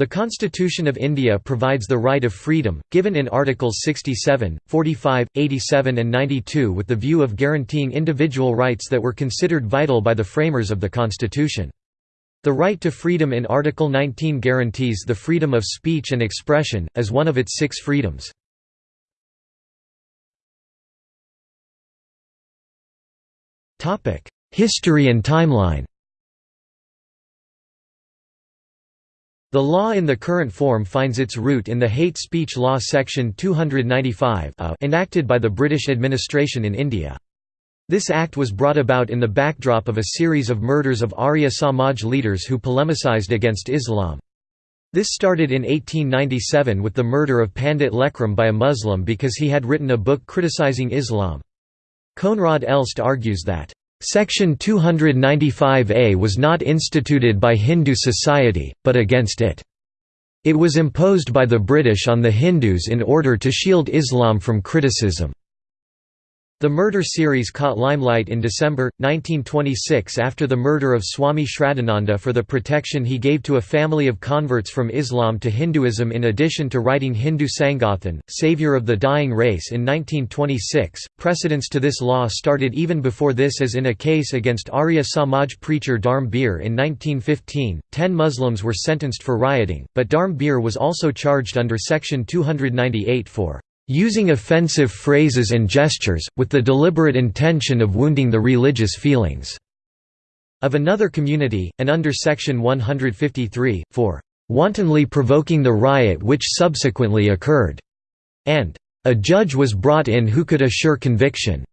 The Constitution of India provides the right of freedom, given in Articles 67, 45, 87 and 92 with the view of guaranteeing individual rights that were considered vital by the framers of the Constitution. The right to freedom in Article 19 guarantees the freedom of speech and expression, as one of its six freedoms. History and timeline The law in the current form finds its root in the Hate Speech Law Section 295 enacted by the British administration in India. This act was brought about in the backdrop of a series of murders of Arya Samaj leaders who polemicized against Islam. This started in 1897 with the murder of Pandit Lekh Ram by a Muslim because he had written a book criticizing Islam. Koenraad Elst argues that Section 295A was not instituted by Hindu society, but against it. It was imposed by the British on the Hindus in order to shield Islam from criticism. The murder series caught limelight in December, 1926 after the murder of Swami Shraddhananda for the protection he gave to a family of converts from Islam to Hinduism in addition to writing Hindu Sangathan, Savior of the Dying Race in 1926. Precedents to this law started even before this as in a case against Arya Samaj preacher Dharm Bir in 1915. Ten Muslims were sentenced for rioting, but Dharm Bir was also charged under Section 298 for using offensive phrases and gestures, with the deliberate intention of wounding the religious feelings of another community, and under Section 153, for wantonly provoking the riot which subsequently occurred, and a judge was brought in who could assure conviction.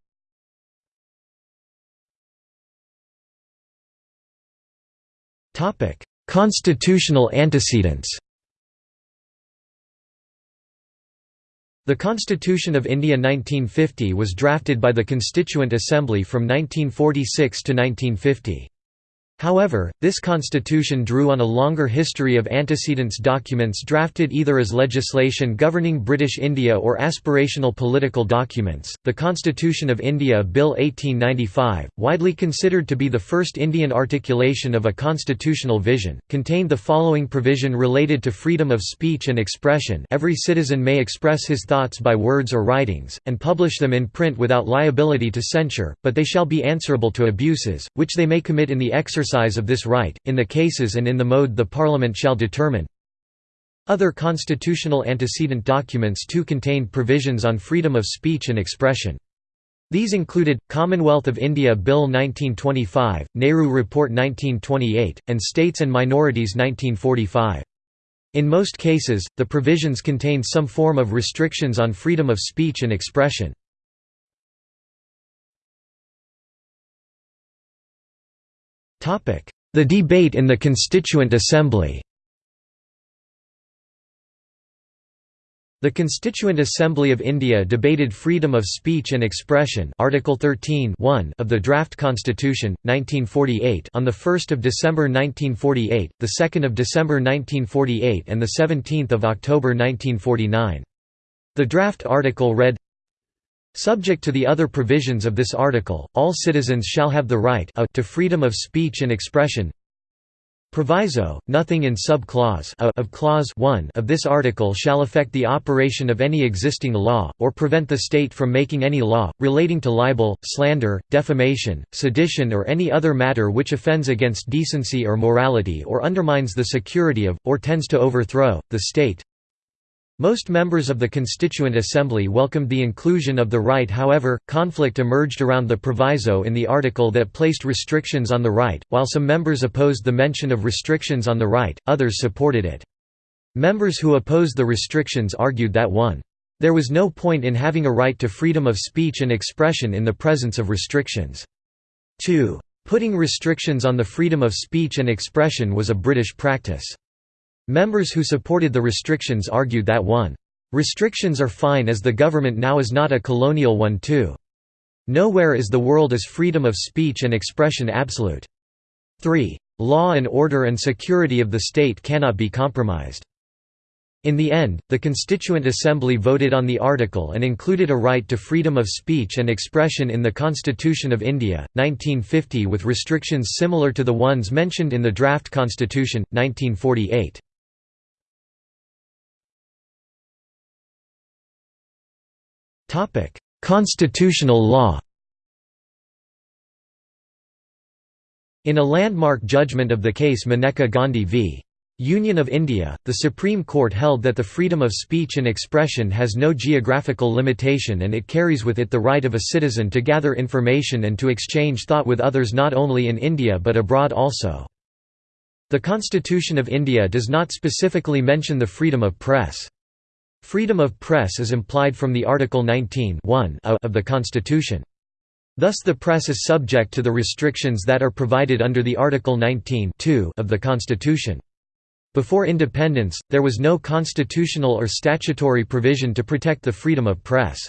Constitutional antecedents The Constitution of India 1950 was drafted by the Constituent Assembly from 1946 to 1950. However, this constitution drew on a longer history of antecedents documents drafted either as legislation governing British India or aspirational political documents. The Constitution of India Bill 1895, widely considered to be the first Indian articulation of a constitutional vision, contained the following provision related to freedom of speech and expression every citizen may express his thoughts by words or writings, and publish them in print without liability to censure, but they shall be answerable to abuses, which they may commit in the exercise exercise of this right, in the cases and in the mode the Parliament shall determine. Other constitutional antecedent documents too contained provisions on freedom of speech and expression. These included, Commonwealth of India Bill 1925, Nehru Report 1928, and States and Minorities 1945. In most cases, the provisions contained some form of restrictions on freedom of speech and expression. The debate in the Constituent Assembly The Constituent Assembly of India debated freedom of speech and expression Article 13 of the Draft Constitution, 1948 on 1 December 1948, 2 December 1948 and 17 October 1949. The draft article read, Subject to the other provisions of this article, all citizens shall have the right to freedom of speech and expression. Proviso, nothing in sub-clause of clause 1 of this article shall affect the operation of any existing law, or prevent the state from making any law, relating to libel, slander, defamation, sedition or any other matter which offends against decency or morality or undermines the security of, or tends to overthrow, the state, most members of the Constituent Assembly welcomed the inclusion of the right however, conflict emerged around the proviso in the article that placed restrictions on the right, while some members opposed the mention of restrictions on the right, others supported it. Members who opposed the restrictions argued that 1. There was no point in having a right to freedom of speech and expression in the presence of restrictions. 2. Putting restrictions on the freedom of speech and expression was a British practice. Members who supported the restrictions argued that 1. Restrictions are fine as the government now is not a colonial one too. Nowhere is the world as freedom of speech and expression absolute. 3. Law and order and security of the state cannot be compromised. In the end, the Constituent Assembly voted on the article and included a right to freedom of speech and expression in the Constitution of India, 1950 with restrictions similar to the ones mentioned in the draft constitution, 1948. Constitutional law In a landmark judgment of the case Maneka Gandhi v. Union of India, the Supreme Court held that the freedom of speech and expression has no geographical limitation and it carries with it the right of a citizen to gather information and to exchange thought with others not only in India but abroad also. The Constitution of India does not specifically mention the freedom of press. Freedom of press is implied from the Article 19 of the Constitution. Thus the press is subject to the restrictions that are provided under the Article 19 of the Constitution. Before independence, there was no constitutional or statutory provision to protect the freedom of press.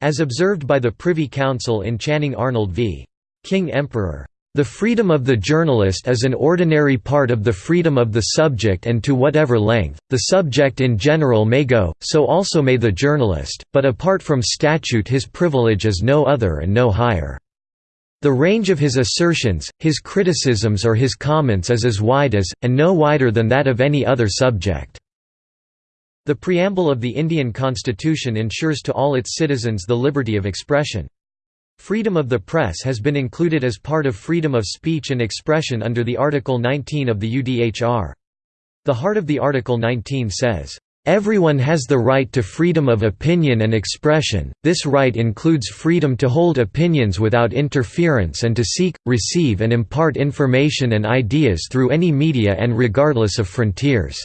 As observed by the Privy Council in Channing Arnold v. King Emperor, "...the freedom of the journalist is an ordinary part of the freedom of the subject and to whatever length, the subject in general may go, so also may the journalist, but apart from statute his privilege is no other and no higher." The range of his assertions, his criticisms or his comments is as wide as, and no wider than that of any other subject." The preamble of the Indian constitution ensures to all its citizens the liberty of expression. Freedom of the press has been included as part of freedom of speech and expression under the Article 19 of the UDHR. The heart of the Article 19 says, Everyone has the right to freedom of opinion and expression, this right includes freedom to hold opinions without interference and to seek, receive and impart information and ideas through any media and regardless of frontiers."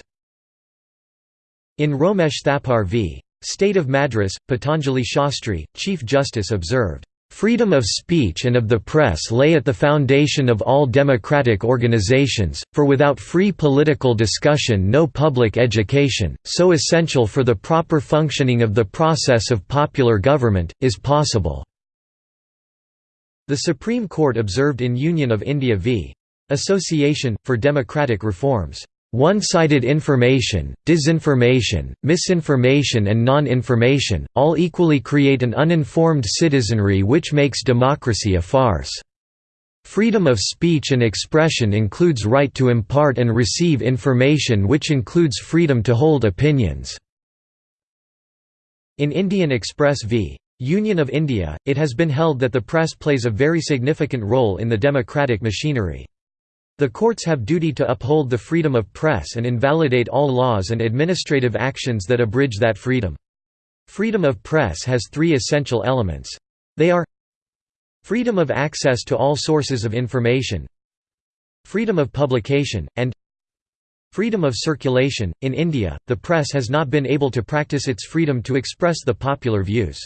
In Romesh Thapar v. State of Madras, Patanjali Shastri, Chief Justice observed, Freedom of speech and of the press lay at the foundation of all democratic organizations, for without free political discussion no public education, so essential for the proper functioning of the process of popular government, is possible." The Supreme Court observed in Union of India v. Association, for Democratic Reforms one-sided information, disinformation, misinformation and non-information, all equally create an uninformed citizenry which makes democracy a farce. Freedom of speech and expression includes right to impart and receive information which includes freedom to hold opinions." In Indian Express v. Union of India, it has been held that the press plays a very significant role in the democratic machinery. The courts have duty to uphold the freedom of press and invalidate all laws and administrative actions that abridge that freedom. Freedom of press has three essential elements. They are Freedom of access to all sources of information Freedom of publication, and Freedom of circulation. In India, the press has not been able to practice its freedom to express the popular views.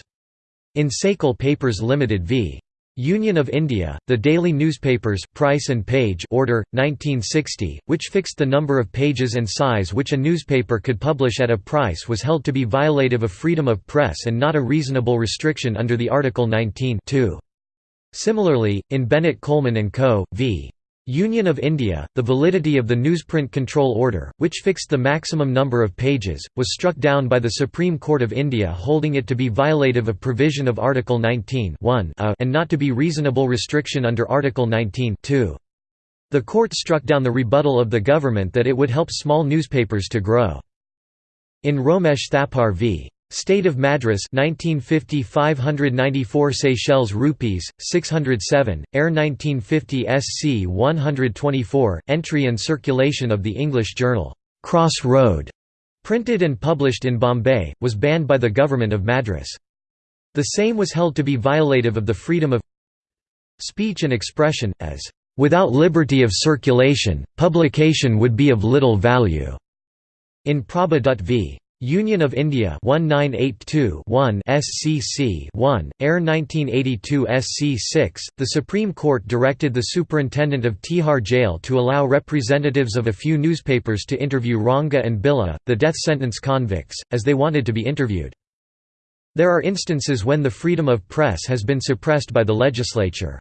In Sakal Papers Limited v. Union of India, the daily newspapers price and page order, 1960, which fixed the number of pages and size which a newspaper could publish at a price was held to be violative of freedom of press and not a reasonable restriction under the Article 19 Similarly, in Bennett Coleman & Co. v. Union of India, the validity of the Newsprint Control Order, which fixed the maximum number of pages, was struck down by the Supreme Court of India holding it to be violative of provision of Article 19 and not to be reasonable restriction under Article 19 The court struck down the rebuttal of the government that it would help small newspapers to grow. In Romesh Thapar v. State of Madras 1950 594 Seychelles rupees 607 Air 1950 SC 124 entry and circulation of the English journal Cross Road printed and published in Bombay was banned by the government of Madras. The same was held to be violative of the freedom of speech and expression as without liberty of circulation publication would be of little value in Prabha Dutt v Union of India 1982 SCC 1, Air 1982 SC 6, the Supreme Court directed the superintendent of Tihar Jail to allow representatives of a few newspapers to interview Ranga and Billa, the death sentence convicts, as they wanted to be interviewed. There are instances when the freedom of press has been suppressed by the legislature.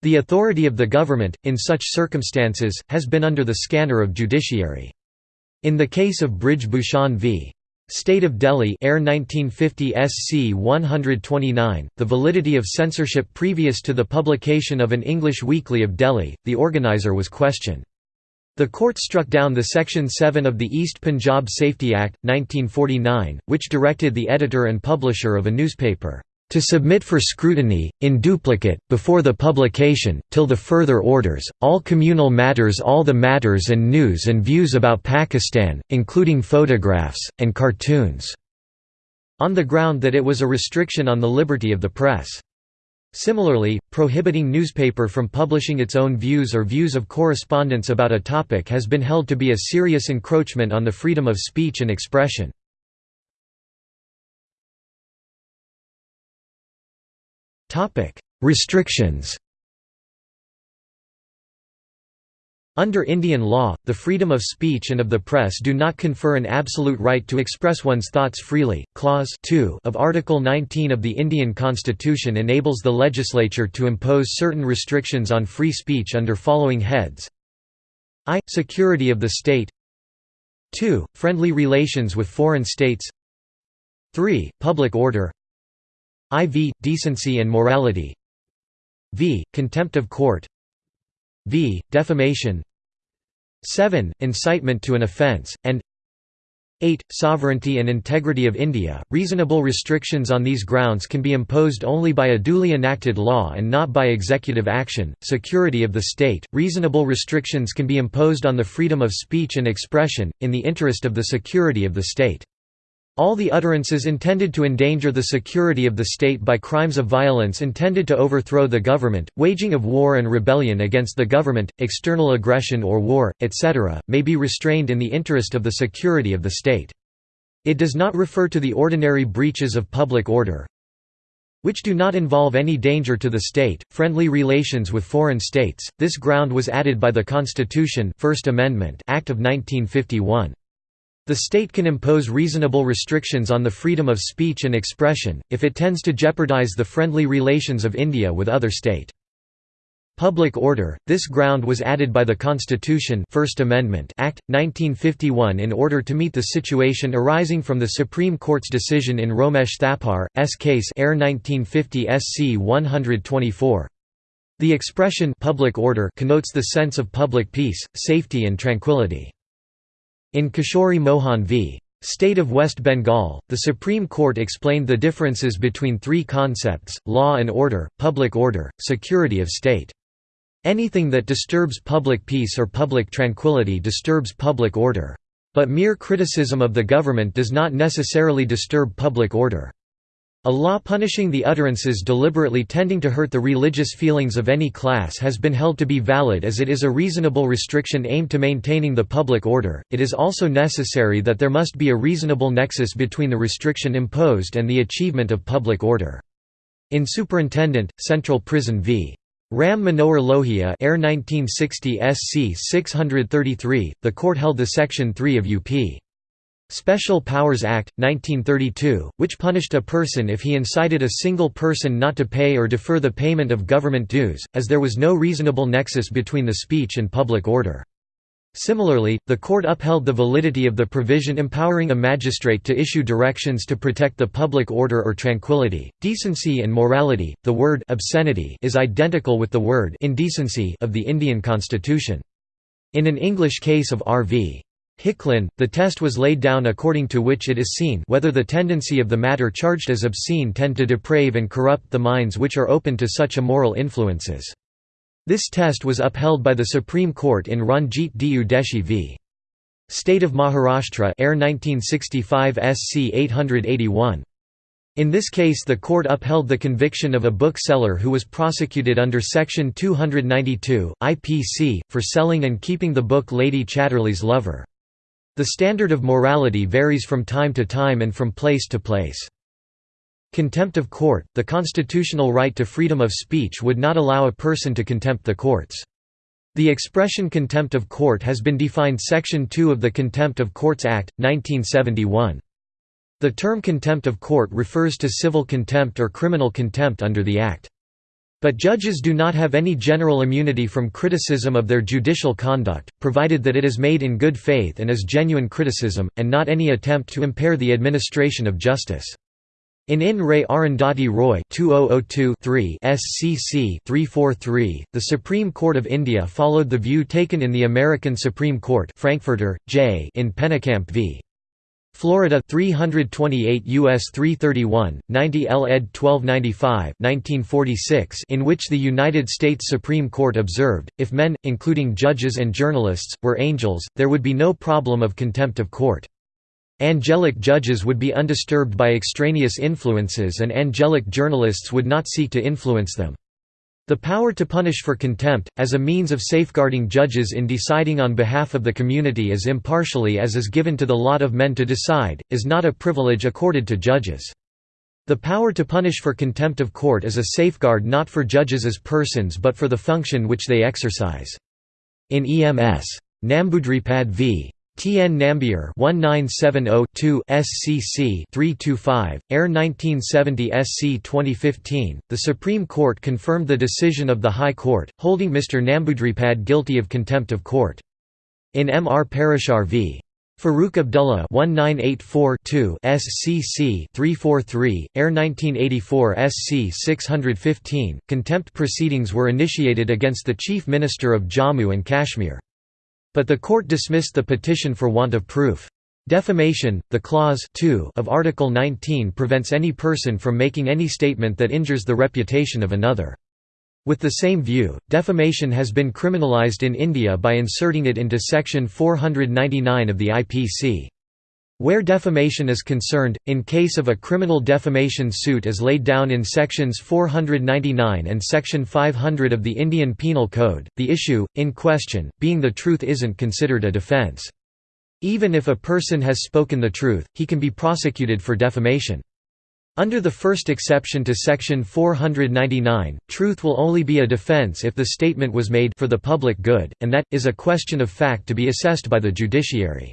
The authority of the government, in such circumstances, has been under the scanner of judiciary. In the case of Brij Bhushan v. State of Delhi Air 1950 SC 129, the validity of censorship previous to the publication of an English weekly of Delhi, the organizer was questioned. The court struck down the Section 7 of the East Punjab Safety Act, 1949, which directed the editor and publisher of a newspaper, "...to submit for scrutiny, in duplicate, before the publication, till the further orders, all communal matters all the matters and news and views about Pakistan, including photographs, and cartoons", on the ground that it was a restriction on the liberty of the press. Similarly, prohibiting newspaper from publishing its own views or views of correspondents about a topic has been held to be a serious encroachment on the freedom of speech and expression. Restrictions Under Indian law, the freedom of speech and of the press do not confer an absolute right to express one's thoughts freely. Clause 2 of Article 19 of the Indian Constitution enables the legislature to impose certain restrictions on free speech under following heads I. Security of the state 2. Friendly relations with foreign states 3. Public order IV. Decency and morality v. Contempt of court v. Defamation 7. Incitement to an offence, and 8. Sovereignty and integrity of India. Reasonable restrictions on these grounds can be imposed only by a duly enacted law and not by executive action. Security of the state. Reasonable restrictions can be imposed on the freedom of speech and expression, in the interest of the security of the state. All the utterances intended to endanger the security of the state by crimes of violence intended to overthrow the government, waging of war and rebellion against the government, external aggression or war, etc., may be restrained in the interest of the security of the state. It does not refer to the ordinary breaches of public order, which do not involve any danger to the state, friendly relations with foreign states. This ground was added by the Constitution First Amendment Act of 1951. The state can impose reasonable restrictions on the freedom of speech and expression, if it tends to jeopardize the friendly relations of India with other state. Public order – This ground was added by the Constitution First Amendment Act, 1951 in order to meet the situation arising from the Supreme Court's decision in Romesh Thapar, S case Air 1950 SC 124. The expression public order connotes the sense of public peace, safety and tranquility. In Kishori Mohan v. State of West Bengal, the Supreme Court explained the differences between three concepts, law and order, public order, security of state. Anything that disturbs public peace or public tranquility disturbs public order. But mere criticism of the government does not necessarily disturb public order. A law punishing the utterances deliberately tending to hurt the religious feelings of any class has been held to be valid as it is a reasonable restriction aimed to maintaining the public order. It is also necessary that there must be a reasonable nexus between the restriction imposed and the achievement of public order. In Superintendent, Central Prison v. Ram Manohar Lohia Air 1960 SC 633, the court held the Section 3 of UP. Special Powers Act, 1932, which punished a person if he incited a single person not to pay or defer the payment of government dues, as there was no reasonable nexus between the speech and public order. Similarly, the court upheld the validity of the provision empowering a magistrate to issue directions to protect the public order or tranquility, decency and morality. The word obscenity is identical with the word indecency of the Indian constitution. In an English case of R.V. Hicklin, the test was laid down according to which it is seen whether the tendency of the matter charged as obscene tend to deprave and corrupt the minds which are open to such immoral influences. This test was upheld by the Supreme Court in Ranjit D. Udeshi v. State of Maharashtra Air 1965 SC 881. In this case the court upheld the conviction of a bookseller who was prosecuted under Section 292, IPC, for selling and keeping the book Lady Chatterley's Lover. The standard of morality varies from time to time and from place to place. Contempt of court – The constitutional right to freedom of speech would not allow a person to contempt the courts. The expression contempt of court has been defined Section 2 of the Contempt of Courts Act, 1971. The term contempt of court refers to civil contempt or criminal contempt under the Act. But judges do not have any general immunity from criticism of their judicial conduct, provided that it is made in good faith and is genuine criticism, and not any attempt to impair the administration of justice. In In Re Arundhati Roy 2002-3 SCC 343, the Supreme Court of India followed the view taken in the American Supreme Court Frankfurter, J. in Pennekamp v. Florida 328 US 331 90 L ed 1295 1946 in which the United States Supreme Court observed if men including judges and journalists were angels there would be no problem of contempt of court Angelic judges would be undisturbed by extraneous influences and angelic journalists would not seek to influence them. The power to punish for contempt, as a means of safeguarding judges in deciding on behalf of the community as impartially as is given to the lot of men to decide, is not a privilege accorded to judges. The power to punish for contempt of court is a safeguard not for judges as persons but for the function which they exercise. In EMS. Nambudripad v. T. N. Nambiar 1970-2 SCC 325, Air 1970 SC 2015, the Supreme Court confirmed the decision of the High Court, holding Mr. Nambudripad guilty of contempt of court. In M. R. Parashar v. Farooq Abdullah 1984-2 SCC 343, Air 1984 SC 615, contempt proceedings were initiated against the Chief Minister of Jammu and Kashmir. But the court dismissed the petition for want of proof. Defamation, the clause 2 of Article 19 prevents any person from making any statement that injures the reputation of another. With the same view, defamation has been criminalized in India by inserting it into Section 499 of the IPC. Where defamation is concerned, in case of a criminal defamation suit as laid down in sections 499 and section 500 of the Indian Penal Code, the issue, in question, being the truth isn't considered a defence. Even if a person has spoken the truth, he can be prosecuted for defamation. Under the first exception to section 499, truth will only be a defense if the statement was made for the public good, and that, is a question of fact to be assessed by the judiciary.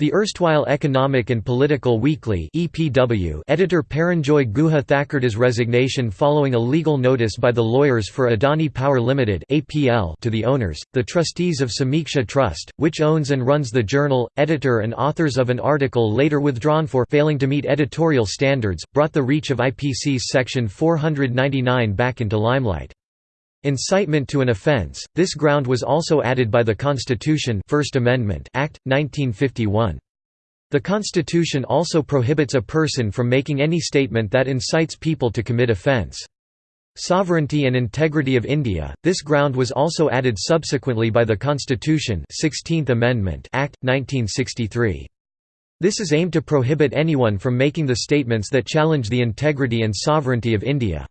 The erstwhile Economic and Political Weekly (EPW) editor Paranjoy Guha Thakurta's resignation following a legal notice by the lawyers for Adani Power Limited (APL) to the owners, the trustees of Sameeksha Trust, which owns and runs the journal, editor and authors of an article later withdrawn for failing to meet editorial standards, brought the reach of IPC's section 499 back into limelight. Incitement to an offence, this ground was also added by the Constitution First Amendment Act, 1951. The Constitution also prohibits a person from making any statement that incites people to commit offence. Sovereignty and integrity of India, this ground was also added subsequently by the Constitution 16th Amendment Act, 1963. This is aimed to prohibit anyone from making the statements that challenge the integrity and sovereignty of India.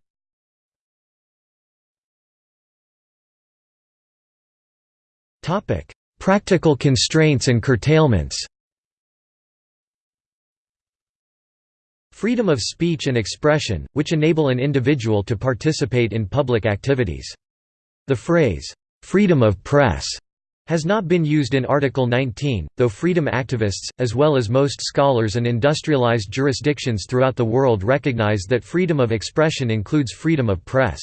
Practical constraints and curtailments Freedom of speech and expression, which enable an individual to participate in public activities. The phrase, "'freedom of press' has not been used in Article 19, though freedom activists, as well as most scholars and industrialized jurisdictions throughout the world recognize that freedom of expression includes freedom of press.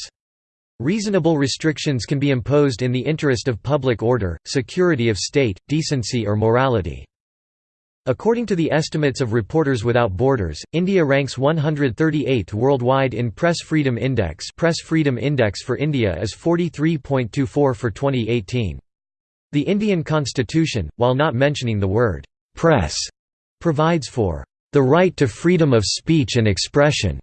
Reasonable restrictions can be imposed in the interest of public order, security of state, decency or morality. According to the estimates of Reporters Without Borders, India ranks 138th worldwide in Press Freedom Index Press Freedom Index for India is 43.24 for 2018. The Indian constitution, while not mentioning the word «press», provides for «the right to freedom of speech and expression».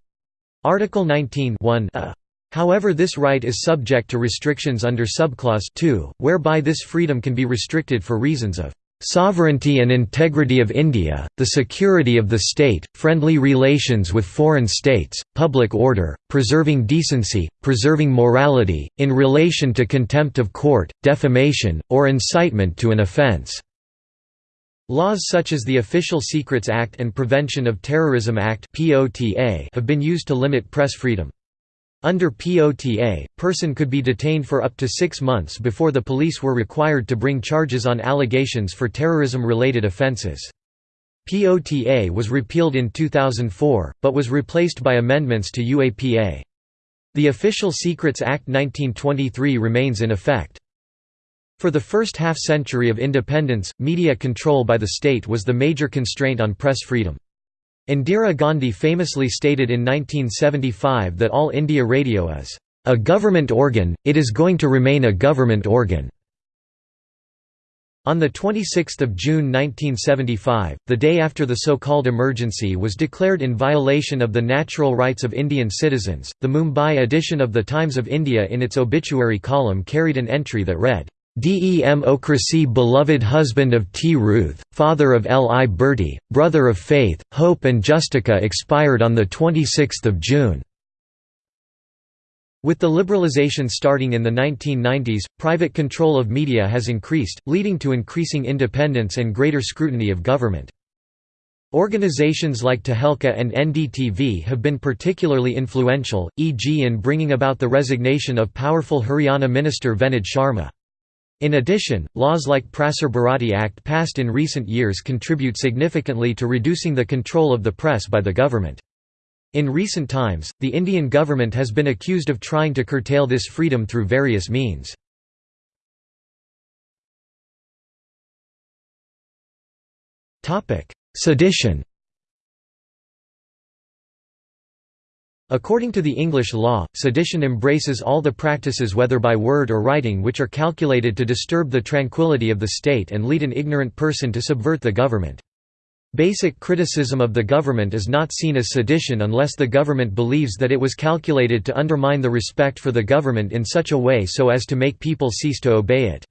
Article 19 a However this right is subject to restrictions under subclause 2, whereby this freedom can be restricted for reasons of sovereignty and integrity of India, the security of the state, friendly relations with foreign states, public order, preserving decency, preserving morality, in relation to contempt of court, defamation, or incitement to an offence." Laws such as the Official Secrets Act and Prevention of Terrorism Act have been used to limit press freedom. Under POTA, person could be detained for up to six months before the police were required to bring charges on allegations for terrorism-related offences. POTA was repealed in 2004, but was replaced by amendments to UAPA. The Official Secrets Act 1923 remains in effect. For the first half-century of independence, media control by the state was the major constraint on press freedom. Indira Gandhi famously stated in 1975 that All India Radio is a government organ, it is going to remain a government organ. On 26 June 1975, the day after the so-called emergency was declared in violation of the natural rights of Indian citizens, the Mumbai edition of The Times of India in its obituary column carried an entry that read, Democracy beloved husband of T. Ruth, father of L. I. Bertie, brother of Faith, Hope and Justicia expired on 26 June. With the liberalization starting in the 1990s, private control of media has increased, leading to increasing independence and greater scrutiny of government. Organizations like Tehelka and NDTV have been particularly influential, e.g. in bringing about the resignation of powerful Haryana minister Venod Sharma. In addition, laws like Prasar Bharati Act passed in recent years contribute significantly to reducing the control of the press by the government. In recent times, the Indian government has been accused of trying to curtail this freedom through various means. Sedition According to the English law, sedition embraces all the practices whether by word or writing which are calculated to disturb the tranquility of the state and lead an ignorant person to subvert the government. Basic criticism of the government is not seen as sedition unless the government believes that it was calculated to undermine the respect for the government in such a way so as to make people cease to obey it.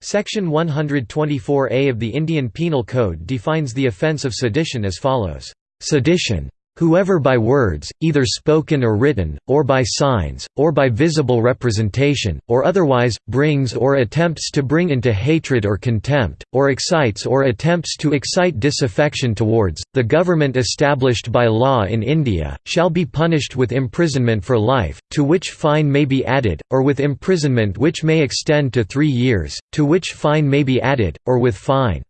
Section 124A of the Indian Penal Code defines the offence of sedition as follows, "...sedition Whoever by words, either spoken or written, or by signs, or by visible representation, or otherwise, brings or attempts to bring into hatred or contempt, or excites or attempts to excite disaffection towards, the government established by law in India, shall be punished with imprisonment for life, to which fine may be added, or with imprisonment which may extend to three years, to which fine may be added, or with fine."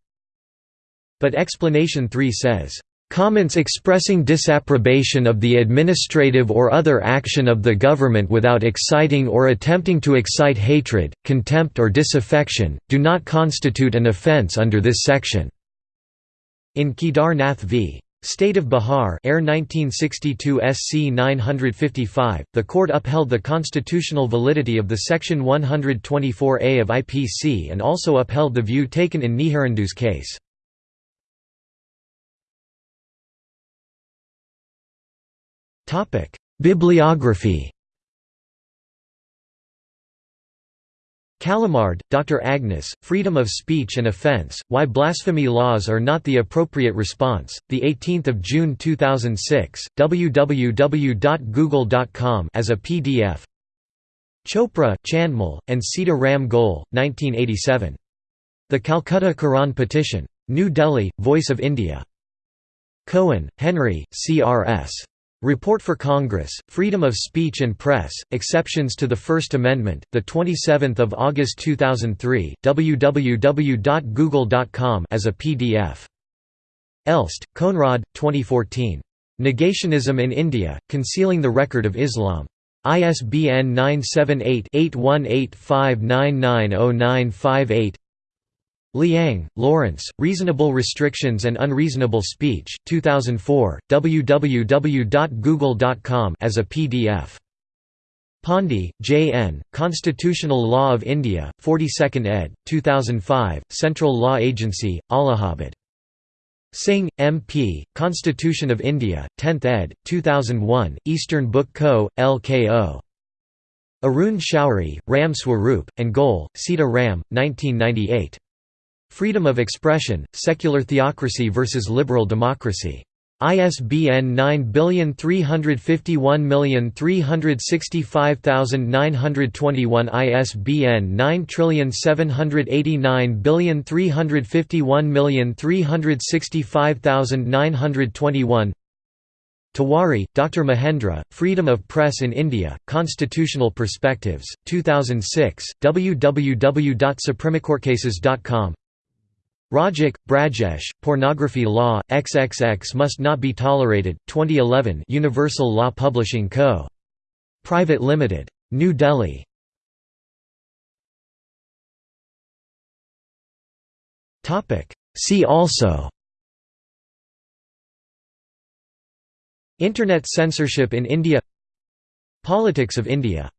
But explanation 3 says, Comments expressing disapprobation of the administrative or other action of the government without exciting or attempting to excite hatred, contempt or disaffection, do not constitute an offence under this section. In Kedar Nath v. State of Bihar Air 1962 SC 955, the court upheld the constitutional validity of the Section 124A of IPC and also upheld the view taken in Niharendu's case. Topic: Bibliography. Callamard, Dr. Agnes, Freedom of Speech and Offense: Why Blasphemy Laws Are Not the Appropriate Response. The 18th of June 2006. www.google.com as a PDF. Chopra, Chandmal, and Sita Ram Goel, 1987. The Calcutta Quran Petition. New Delhi, Voice of India. Cohen, Henry, C.R.S. Report for Congress, Freedom of Speech and Press, Exceptions to the First Amendment, 27 August 2003, www.google.com as a PDF. Elst, Koenraad, 2014. Negationism in India, Concealing the Record of Islam. ISBN 978 8185990958 Liang, Lawrence, Reasonable Restrictions and Unreasonable Speech 2004, www.google.com as a PDF. Pandey, J. N., Constitutional Law of India, 42nd ed., 2005, Central Law Agency, Allahabad. Singh, M. P., Constitution of India, 10th ed., 2001, Eastern Book Co., L.K.O. Arun Shourie, Ram Swaroop, and Goel, Sita Ram, 1998. Freedom of Expression, Secular Theocracy versus Liberal Democracy. ISBN 935365,921 ISBN 9789351365921 Tiwari, Dr. Mahendra, Freedom of Press in India, Constitutional Perspectives, 2006, www.supremacourtcases.com Rajak, Brajesh, Pornography Law, XXX Must Not Be Tolerated, 2011 Universal Law Publishing Co. Private Limited. New Delhi. See also Internet censorship in India Politics of India